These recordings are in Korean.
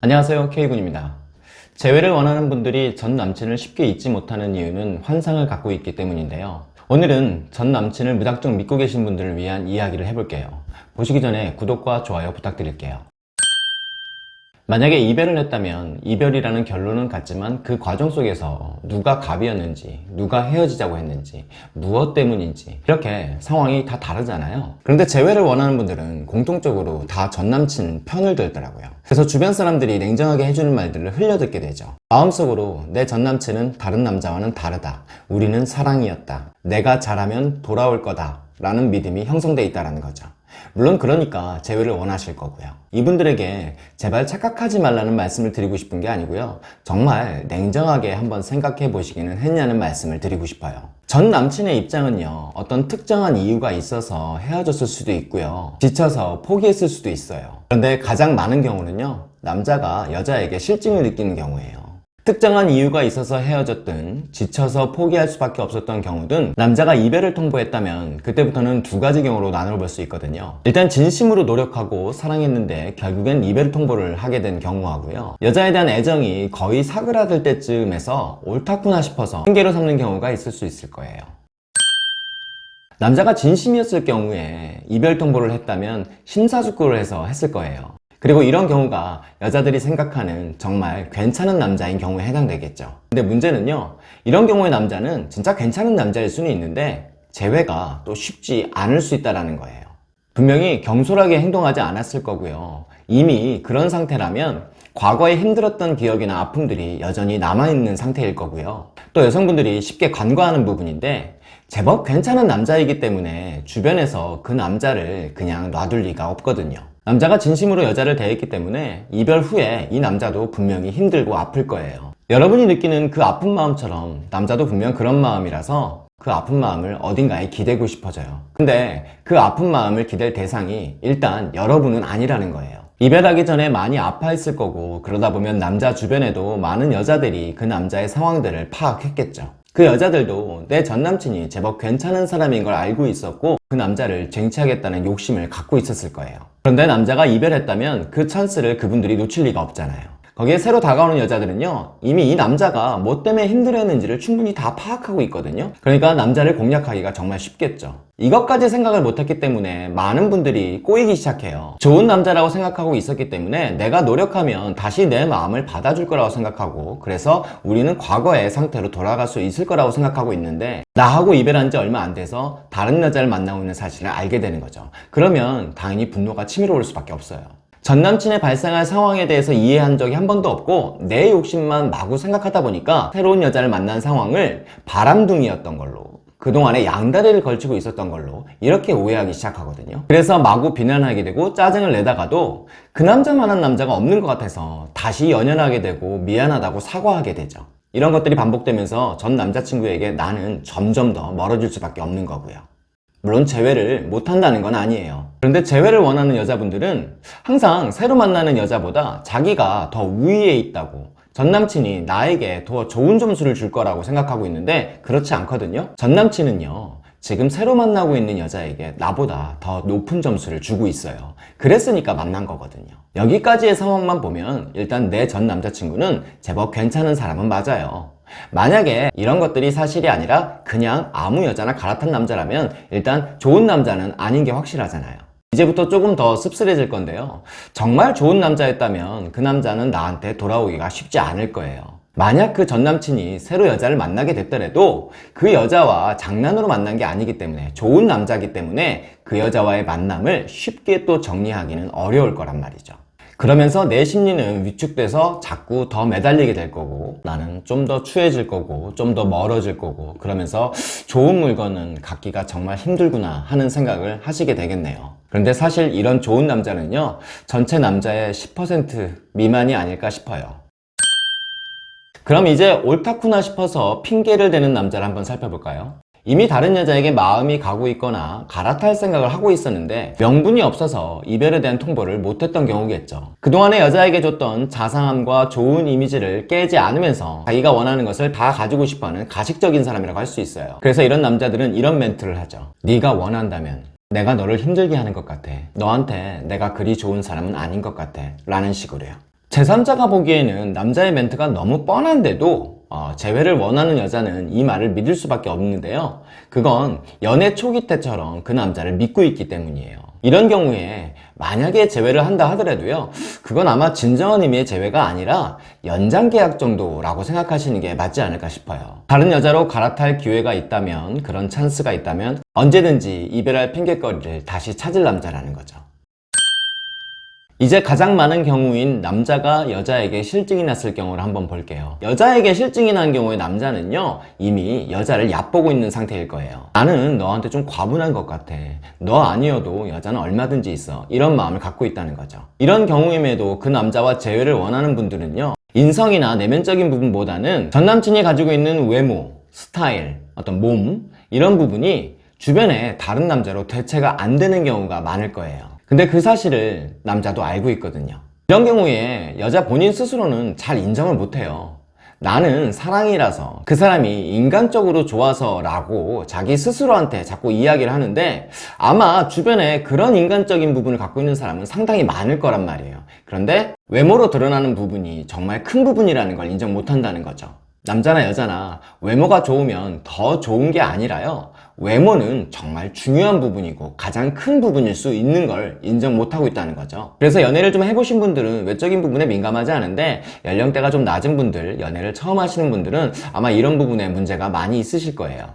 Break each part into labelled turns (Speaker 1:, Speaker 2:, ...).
Speaker 1: 안녕하세요 K군입니다. 재회를 원하는 분들이 전 남친을 쉽게 잊지 못하는 이유는 환상을 갖고 있기 때문인데요. 오늘은 전 남친을 무작정 믿고 계신 분들을 위한 이야기를 해볼게요. 보시기 전에 구독과 좋아요 부탁드릴게요 만약에 이별을 했다면 이별이라는 결론은 같지만 그 과정 속에서 누가 갑이었는지 누가 헤어지자고 했는지 무엇 때문인지 이렇게 상황이 다 다르잖아요. 그런데 재회를 원하는 분들은 공통적으로 다 전남친 편을 들더라고요. 그래서 주변 사람들이 냉정하게 해주는 말들을 흘려듣게 되죠. 마음속으로 내 전남친은 다른 남자와는 다르다. 우리는 사랑이었다. 내가 잘하면 돌아올 거다. 라는 믿음이 형성돼 있다는 거죠 물론 그러니까 재회를 원하실 거고요. 이분들에게 제발 착각하지 말라는 말씀을 드리고 싶은 게 아니고요. 정말 냉정하게 한번 생각해 보시기는 했냐는 말씀을 드리고 싶어요. 전 남친의 입장은요 어떤 특정한 이유가 있어서 헤어졌을 수도 있고요. 지쳐서 포기했을 수도 있어요. 그런데 가장 많은 경우는요 남자가 여자에게 실증을 느끼는 경우예요 특정한 이유가 있어서 헤어졌든 지쳐서 포기할 수밖에 없었던 경우든 남자가 이별을 통보했다면 그때부터는 두 가지 경우로 나눠볼 수 있거든요. 일단 진심으로 노력하고 사랑했는데 결국엔 이별 통보를 하게 된 경우하고요. 여자에 대한 애정이 거의 사그라들 때쯤에서 옳다구나 싶어서 핑계로 삼는 경우가 있을 수 있을 거예요. 남자가 진심이었을 경우에 이별 통보를 했다면 심사숙고를 해서 했을 거예요 그리고 이런 경우가 여자들이 생각하는 정말 괜찮은 남자인 경우에 해당되겠죠. 근데 문제는요 이런 경우의 남자는 진짜 괜찮은 남자일 수는 있는데 재회가 또 쉽지 않을 수 있다는 거예요. 분명히 경솔하게 행동하지 않았을 거고요. 이미 그런 상태라면 과거에 힘들었던 기억이나 아픔들이 여전히 남아있는 상태일 거고요. 또 여성분들이 쉽게 간과하는 부분인데 제법 괜찮은 남자이기 때문에 주변에서 그 남자를 그냥 놔둘 리가 없거든요 남자가 진심으로 여자를 대했기 때문에 이별 후에 이 남자도 분명히 힘들고 아플 거예요. 여러분이 느끼는 그 아픈 마음처럼 남자도 분명 그런 마음이라서 그 아픈 마음을 어딘가에 기대고 싶어져요. 근데 그 아픈 마음을 기댈 대상이 일단 여러분은 아니라는 거예요. 이별하기 전에 많이 아파했을 거고 그러다 보면 남자 주변에도 많은 여자들이 그 남자의 상황들을 파악했겠죠 그 여자들도 내 전남친이 제법 괜찮은 사람인 걸 알고 있었고 그 남자를 쟁취하겠다는 욕심을 갖고 있었을 거예요. 그런데 남자가 이별했다면 그 찬스를 그분들이 놓칠 리가 없잖아요 거기에 새로 다가오는 여자들은요 이미 이 남자가 뭐 때문에 힘들어했는지를 충분히 다 파악하고 있거든요. 그러니까 남자를 공략하기가 정말 쉽겠죠. 이것까지 생각을 못했기 때문에 많은 분들이 꼬이기 시작해요. 좋은 남자라고 생각하고 있었기 때문에 내가 노력하면 다시 내 마음을 받아줄 거라고 생각하고 그래서 우리는 과거의 상태로 돌아갈 수 있을 거라고 생각하고 있는데 나하고 이별한 지 얼마 안 돼서 다른 여자를 만나고 있는 사실을 알게 되는 거죠. 그러면 당연히 분노가 치밀어 올 수밖에 없어요 전 남친의 발생할 상황에 대해서 이해한 적이 한 번도 없고 내 욕심만 마구 생각하다 보니까 새로운 여자를 만난 상황을 바람둥이였던 걸로 그동안에 양다리를 걸치고 있었던 걸로 이렇게 오해하기 시작하거든요. 그래서 마구 비난하게 되고 짜증을 내다가도 그 남자만한 남자가 없는 것 같아서 다시 연연하게 되고 미안하다고 사과하게 되죠. 이런 것들이 반복되면서 전 남자친구에게 나는 점점 더 멀어질 수밖에 없는 거고요 물론 재회를 못한다는 건 아니에요. 그런데 재회를 원하는 여자분들은 항상 새로 만나는 여자보다 자기가 더 우위에 있다고. 전남친이 나에게 더 좋은 점수를 줄 거라고 생각하고 있는데 그렇지 않거든요. 전남친은요 지금 새로 만나고 있는 여자에게 나보다 더 높은 점수를 주고 있어요. 그랬으니까 만난 거거든요. 여기까지의 상황만 보면 일단 내 전 남자친구는 제법 괜찮은 사람은 맞아요 만약에 이런 것들이 사실이 아니라 그냥 아무 여자나 갈아탄 남자라면 일단 좋은 남자는 아닌 게 확실하잖아요. 이제부터 조금 더 씁쓸해질 건데요. 정말 좋은 남자였다면 그 남자는 나한테 돌아오기가 쉽지 않을 거예요. 만약 그 전남친이 새로 여자를 만나게 됐더라도 그 여자와 장난으로 만난 게 아니기 때문에 좋은 남자이기 때문에 그 여자와의 만남을 쉽게 또 정리하기는 어려울 거란 말이죠 그러면서 내 심리는 위축돼서 자꾸 더 매달리게 될 거고 나는 좀 더 추해질 거고 좀 더 멀어질 거고 그러면서 좋은 물건은 갖기가 정말 힘들구나 하는 생각을 하시게 되겠네요 그런데 사실 이런 좋은 남자는요 전체 남자의 10% 미만이 아닐까 싶어요 그럼 이제 옳다구나 싶어서 핑계를 대는 남자를 한번 살펴볼까요? 이미 다른 여자에게 마음이 가고 있거나 갈아탈 생각을 하고 있었는데 명분이 없어서 이별에 대한 통보를 못했던 경우겠죠. 그동안의 여자에게 줬던 자상함과 좋은 이미지를 깨지 않으면서 자기가 원하는 것을 다 가지고 싶어하는 가식적인 사람이라고 할 수 있어요. 그래서 이런 남자들은 이런 멘트를 하죠 네가 원한다면 내가 너를 힘들게 하는 것 같아. 너한테 내가 그리 좋은 사람은 아닌 것 같아. 라는 식으로요. 제3자가 보기에는 남자의 멘트가 너무 뻔한데도 어, 재회를 원하는 여자는 이 말을 믿을 수밖에 없는데요. 그건 연애 초기 때처럼 그 남자를 믿고 있기 때문이에요. 이런 경우에 만약에 재회를 한다 하더라도요. 그건 아마 진정한 의미의 재회가 아니라 연장 계약 정도라고 생각하시는 게 맞지 않을까 싶어요. 다른 여자로 갈아탈 기회가 있다면 그런 찬스가 있다면 언제든지 이별할 핑계거리를 다시 찾을 남자라는 거죠. 이제 가장 많은 경우인 남자가 여자에게 실증이 났을 경우를 한번 볼게요. 여자에게 실증이 난 경우에 남자는요, 이미 여자를 얕보고 있는 상태일 거예요. 나는 너한테 좀 과분한 것 같아. 너 아니어도 여자는 얼마든지 있어. 이런 마음을 갖고 있다는 거죠. 이런 경우임에도 그 남자와 재회를 원하는 분들은요, 인성이나 내면적인 부분보다는 전 남친이 가지고 있는 외모, 스타일, 어떤 몸, 이런 부분이 주변에 다른 남자로 대체가 안 되는 경우가 많을 거예요. 근데 그 사실을 남자도 알고 있거든요. 이런 경우에 여자 본인 스스로는 잘 인정을 못해요. 나는 사랑이라서 그 사람이 인간적으로 좋아서 라고 자기 스스로한테 자꾸 이야기를 하는데 아마 주변에 그런 인간적인 부분을 갖고 있는 사람은 상당히 많을 거란 말이에요. 그런데 외모로 드러나는 부분이 정말 큰 부분이라는 걸 인정 못한다는 거죠. 남자나 여자나 외모가 좋으면 더 좋은 게 아니라요. 외모는 정말 중요한 부분이고 가장 큰 부분일 수 있는 걸 인정 못하고 있다는 거죠. 그래서 연애를 좀 해보신 분들은 외적인 부분에 민감하지 않은데 연령대가 좀 낮은 분들, 연애를 처음 하시는 분들은 아마 이런 부분에 문제가 많이 있으실 거예요.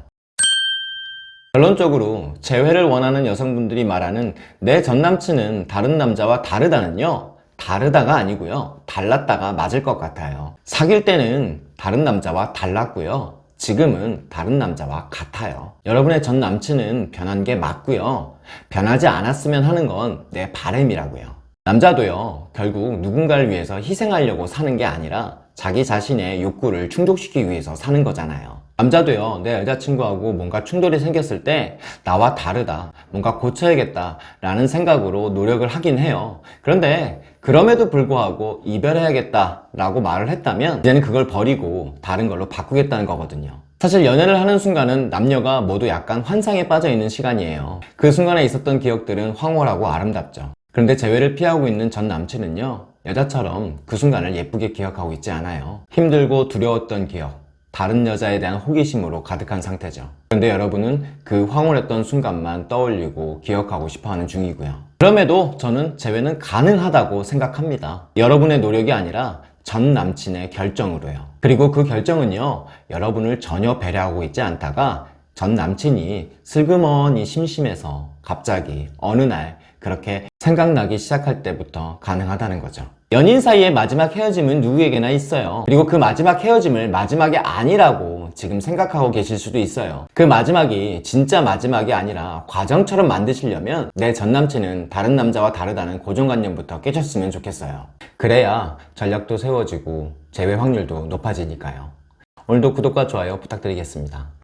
Speaker 1: 결론적으로 재회를 원하는 여성분들이 말하는 내 전남친은 다른 남자와 다르다는요. 다르다가 아니고요. 달랐다가 맞을 것 같아요. 사귈 때는 다른 남자와 달랐고요. 지금은 다른 남자와 같아요. 여러분의 전 남친은 변한 게 맞고요. 변하지 않았으면 하는 건 내 바램이라고요. 남자도요, 결국 누군가를 위해서 희생하려고 사는 게 아니라 자기 자신의 욕구를 충족시키기 위해서 사는 거잖아요. 남자도요, 내 여자친구하고 뭔가 충돌이 생겼을 때 나와 다르다, 뭔가 고쳐야겠다 라는 생각으로 노력을 하긴 해요. 그런데 그럼에도 불구하고 이별해야겠다 라고 말을 했다면 이제는 그걸 버리고 다른 걸로 바꾸겠다는 거거든요. 사실 연애를 하는 순간은 남녀가 모두 약간 환상에 빠져 있는 시간이에요. 그 순간에 있었던 기억들은 황홀하고 아름답죠. 그런데 재회를 피하고 있는 전 남친은요, 여자처럼 그 순간을 예쁘게 기억하고 있지 않아요. 힘들고 두려웠던 기억, 다른 여자에 대한 호기심으로 가득한 상태죠. 그런데 여러분은 그 황홀했던 순간만 떠올리고 기억하고 싶어 하는 중이고요. 그럼에도 저는 재회는 가능하다고 생각합니다. 여러분의 노력이 아니라 전 남친의 결정으로요. 그리고 그 결정은요, 여러분을 전혀 배려하고 있지 않다가 전 남친이 슬그머니 심심해서 갑자기 어느 날 그렇게 생각나기 시작할 때부터 가능하다는 거죠. 연인 사이의 마지막 헤어짐은 누구에게나 있어요. 그리고 그 마지막 헤어짐을 마지막이 아니라고 지금 생각하고 계실 수도 있어요. 그 마지막이 진짜 마지막이 아니라 과정처럼 만드시려면 내 전남친은 다른 남자와 다르다는 고정관념부터 깨졌으면 좋겠어요. 그래야 전략도 세워지고 재회 확률도 높아지니까요. 오늘도 구독과 좋아요 부탁드리겠습니다.